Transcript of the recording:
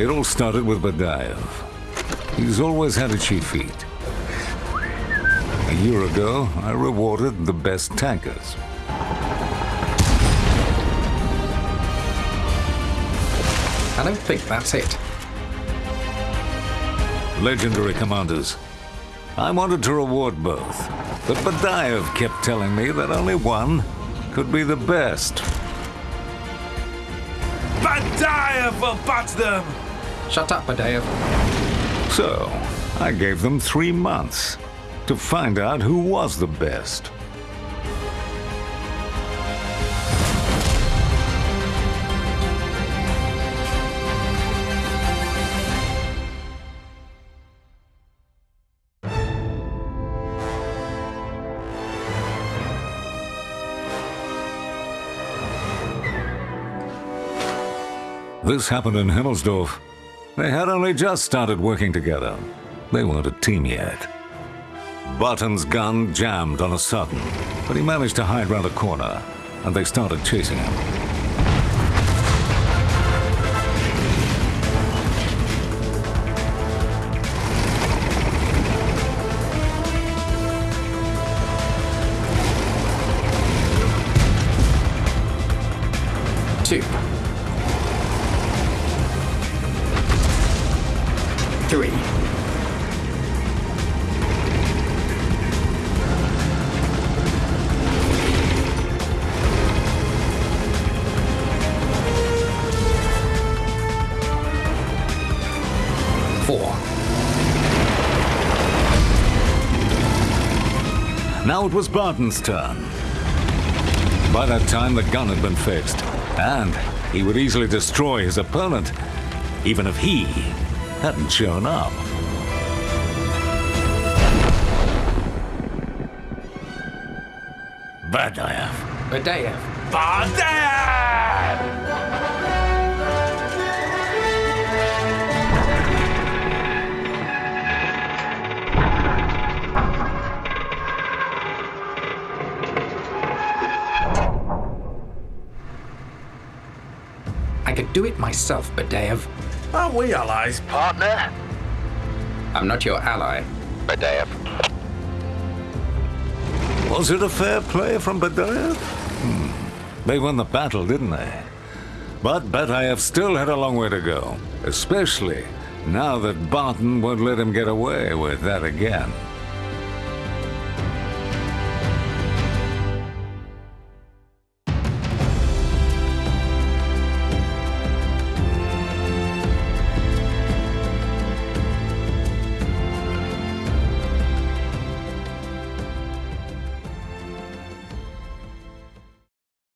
It all started with Badaev. He's always had itchy feet. A year ago, I rewarded the best tankers. I don't think that's it. Legendary commanders. I wanted to reward both, but Badaev kept telling me that only one could be the best. Badaev will bat them! Shut up, Badaev. So, I gave them three months to find out who was the best. This happened in Himmelsdorf. They had only just started working together. They weren't a team yet. Barton's gun jammed on a sudden, but he managed to hide round a corner, and they started chasing him. Two. Four. Now it was Barton's turn. By that time, the gun had been fixed, and he would easily destroy his opponent, even if he hadn't shown up. Badaev. Badaev. Badaev! I could do it myself, Badaev. Are we allies, partner? I'm not your ally. Badaev. Was it a fair play from Badaev? Hmm. They won the battle, didn't they? But Badaev still had a long way to go, especially now that Barton won't let him get away with that again.